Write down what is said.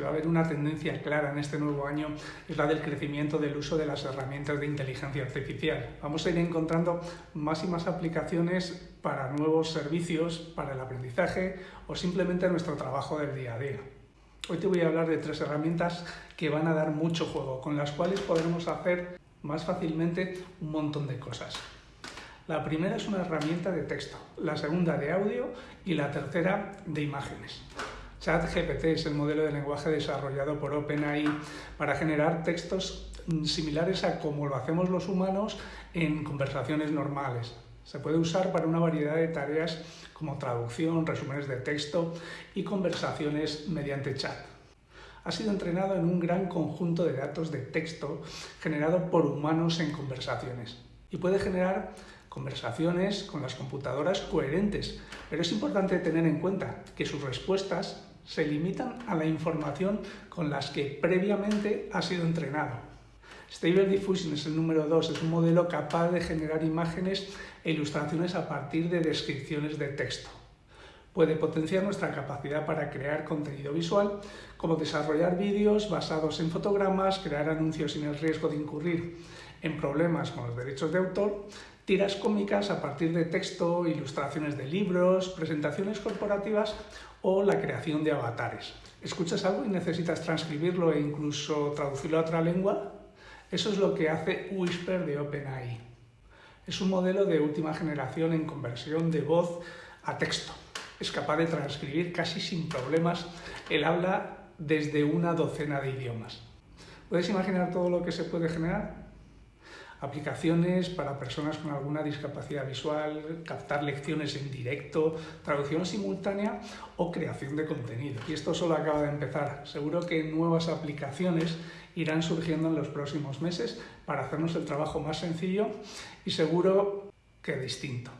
va a haber una tendencia clara en este nuevo año, es la del crecimiento del uso de las herramientas de inteligencia artificial. Vamos a ir encontrando más y más aplicaciones para nuevos servicios, para el aprendizaje o simplemente nuestro trabajo del día a día. Hoy te voy a hablar de tres herramientas que van a dar mucho juego, con las cuales podremos hacer más fácilmente un montón de cosas. La primera es una herramienta de texto, la segunda de audio y la tercera de imágenes. ChatGPT es el modelo de lenguaje desarrollado por OpenAI para generar textos similares a como lo hacemos los humanos en conversaciones normales. Se puede usar para una variedad de tareas como traducción, resúmenes de texto y conversaciones mediante chat. Ha sido entrenado en un gran conjunto de datos de texto generado por humanos en conversaciones y puede generar conversaciones con las computadoras coherentes, pero es importante tener en cuenta que sus respuestas se limitan a la información con las que previamente ha sido entrenado. Stable Diffusion es el número 2, es un modelo capaz de generar imágenes e ilustraciones a partir de descripciones de texto. Puede potenciar nuestra capacidad para crear contenido visual, como desarrollar vídeos basados en fotogramas, crear anuncios sin el riesgo de incurrir en problemas con los derechos de autor, tiras cómicas a partir de texto, ilustraciones de libros, presentaciones corporativas o la creación de avatares. ¿Escuchas algo y necesitas transcribirlo e incluso traducirlo a otra lengua? Eso es lo que hace Whisper de OpenAI. Es un modelo de última generación en conversión de voz a texto. Es capaz de transcribir casi sin problemas el habla desde una docena de idiomas. ¿Puedes imaginar todo lo que se puede generar? Aplicaciones para personas con alguna discapacidad visual, captar lecciones en directo, traducción simultánea o creación de contenido. Y esto solo acaba de empezar. Seguro que nuevas aplicaciones irán surgiendo en los próximos meses para hacernos el trabajo más sencillo y seguro que distinto.